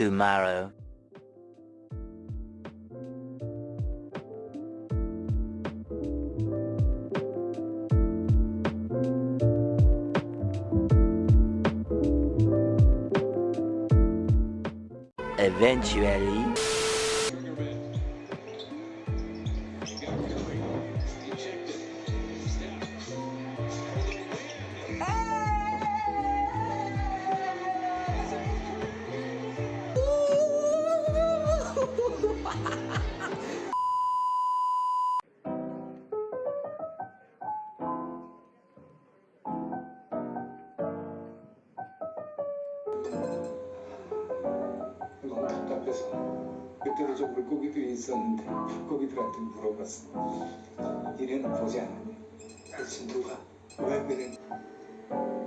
tomorrow. Eventually, 너무 답답해서 그때도 저 물고기들이 있었는데 물고기들한테 물어봤어 이래는 보지 않았니? 대체 누가 왜? 연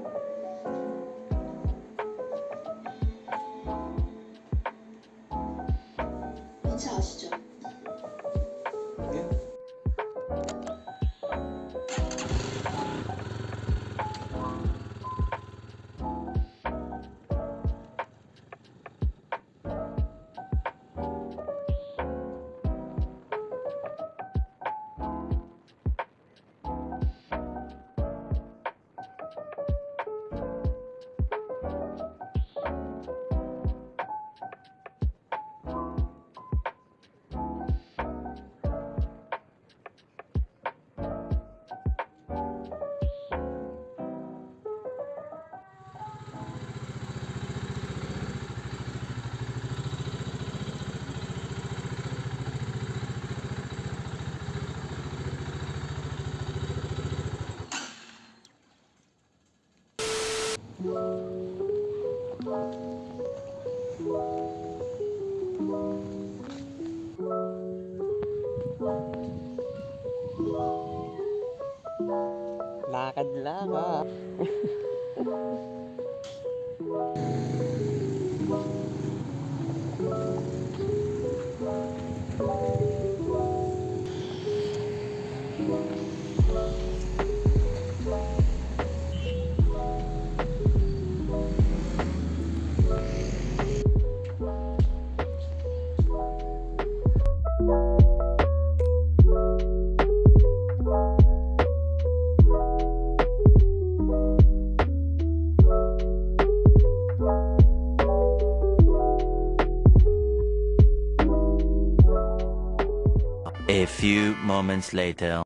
a few moments later.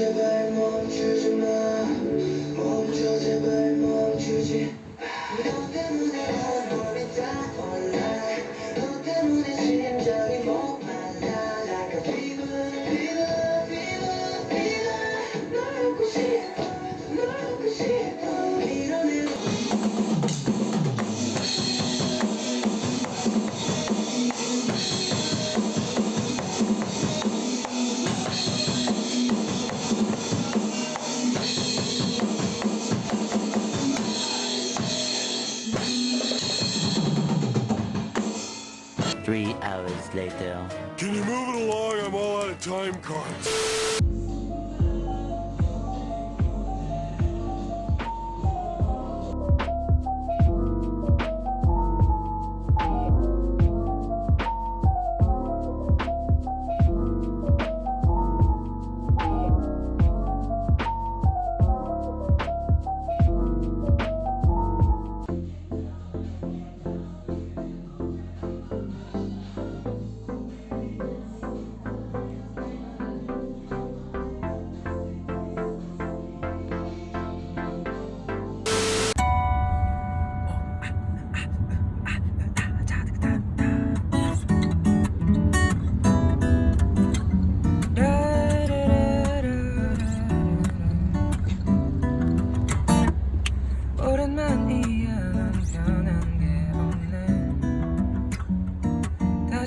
제발 멈추지 마. 멈춰 제발 멈추지. 너 때문에 난 몸이 다 올라 너 때문에 심장이 목말라. Like a fever fever fever fever 널 안고 싶어 널 안고 싶어 Hours later. Can you move it along? I'm all out of time cards.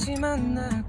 다시 만나